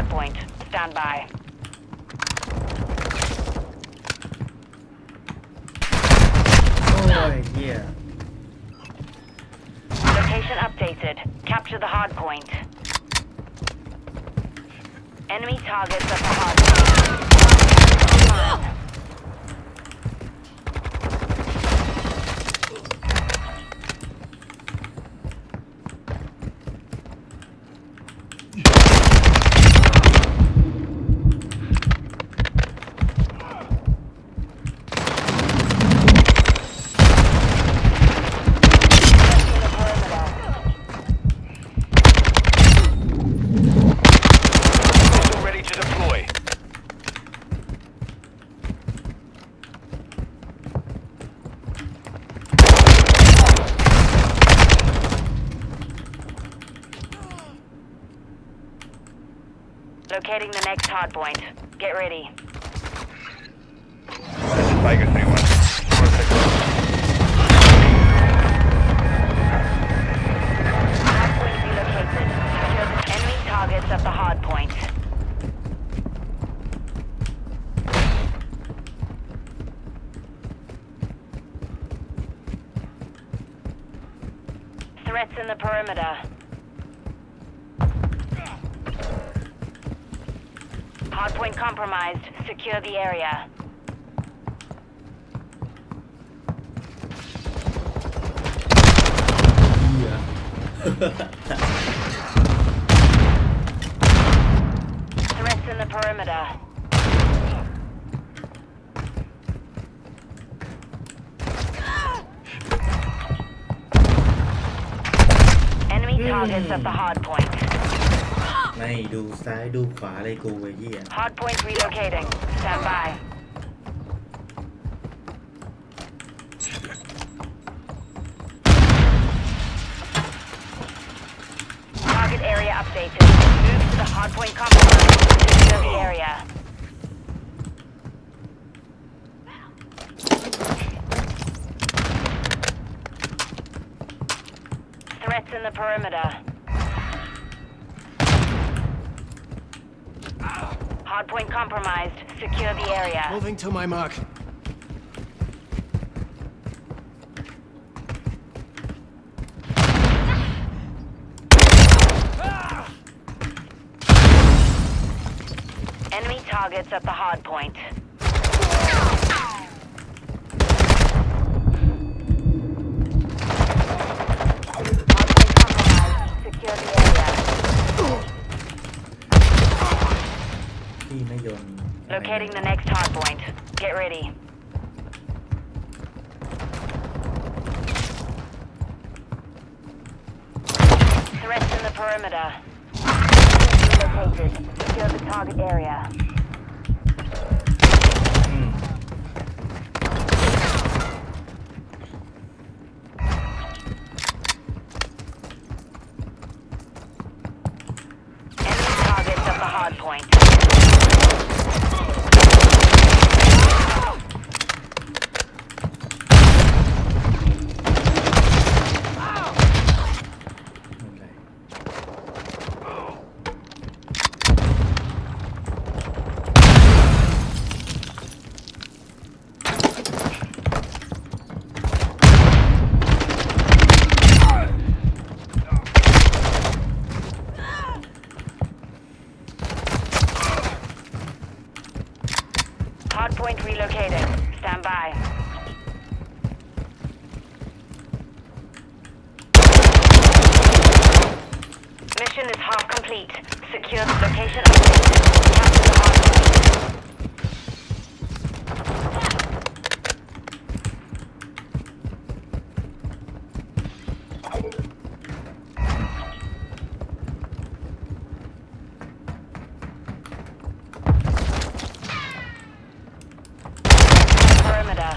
hardpoint. Stand by. Oh, yeah. Location updated. Capture the hardpoint. Enemy targets at the hardpoint. Hardpoint. Get ready. This is Vegas 3-1. Perfect. Hardpoint relocated. Secure the enemy targets at the hardpoint. Threats in the perimeter. Hardpoint compromised. Secure the area. Threats in the perimeter. Enemy targets at the hardpoint. ไม่ดูซ้ายดูขวาเลยกูไอ้เหี้ย Hardpoint relocating. Stand by. Hardpoint compromised. Secure the area. Moving to my mark. Enemy targets at the hardpoint. Locating the next hardpoint. Get ready. Threats in the perimeter. Located. Secure the target area. อืม Enemy targets at the hardpoint. Hardpoint relocating. Stand by. Mission is half complete. Secure the location. Perimeter.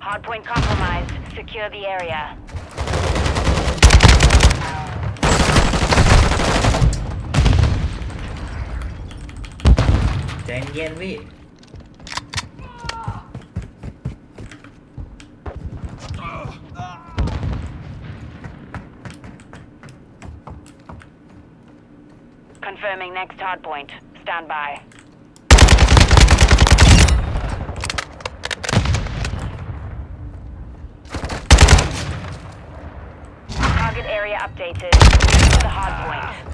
Hardpoint compromised. Secure the area. ใจเย็นพี่ Confirming next hardpoint. Stand by. Target area updated. Move to the hardpoint. Targets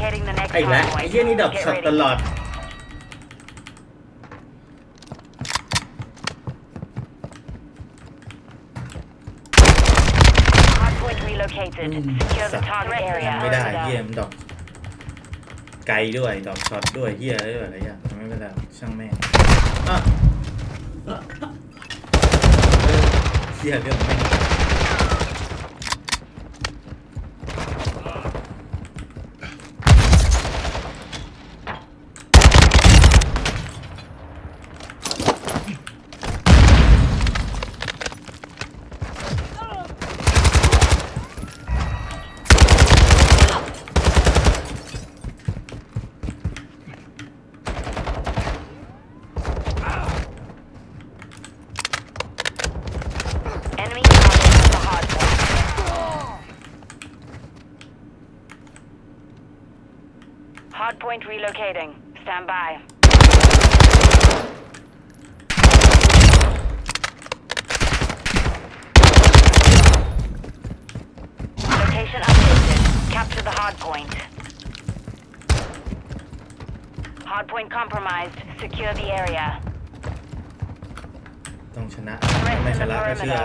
Locating the next ไอ้แล้วไอ้ hardpoint. เหี้ยนี่ดอก Get ช็อต ready. ตลอด Hardpoint relocated. Secure the สัตว์ target area. ไม่ได้เหี้ยมันดอกไกลด้วยดอกช็อตด้วยเหี้ยอะไรด้วยอะไรอย่างไม่เป็นไรช่างแม่งอะเออเหี้ยเรื่องแม่ง Hardpoint relocating. Stand by. Location updated. Capture the hardpoint. Hardpoint compromised. Secure the area. ต้องชนะ Rest ไม่ in ช the นะก็เชื่อ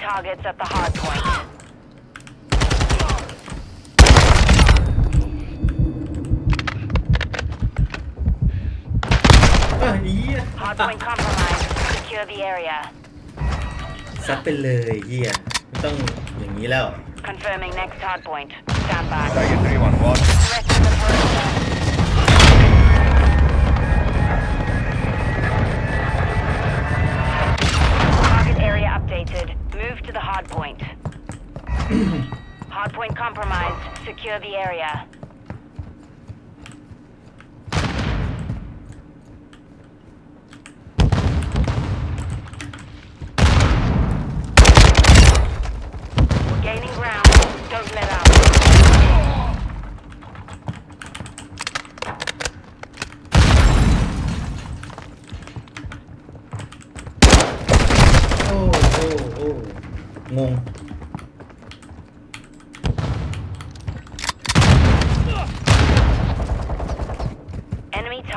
targets at the hardpoint. อ่ะเหี้ย Hardpoint compromised. Secure the area. ซัดไปเลยเหี้ยไม่ต้องอย่างนี้แล้ว Confirming next hardpoint. Stand by. Target 311. Rest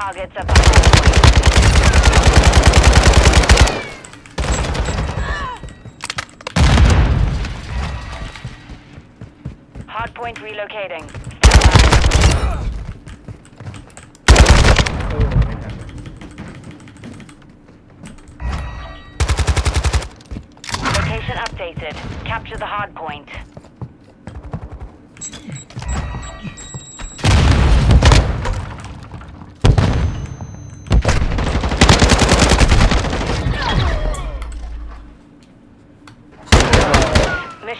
targets are behind. Hardpoint relocating. Location updated. Capture the hard point.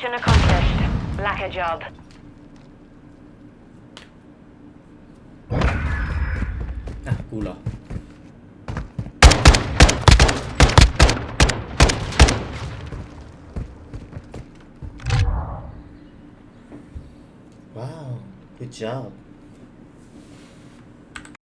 Mission accomplished. Lack a job. Ah, อ่ะ กูเหรอ ว้าว good job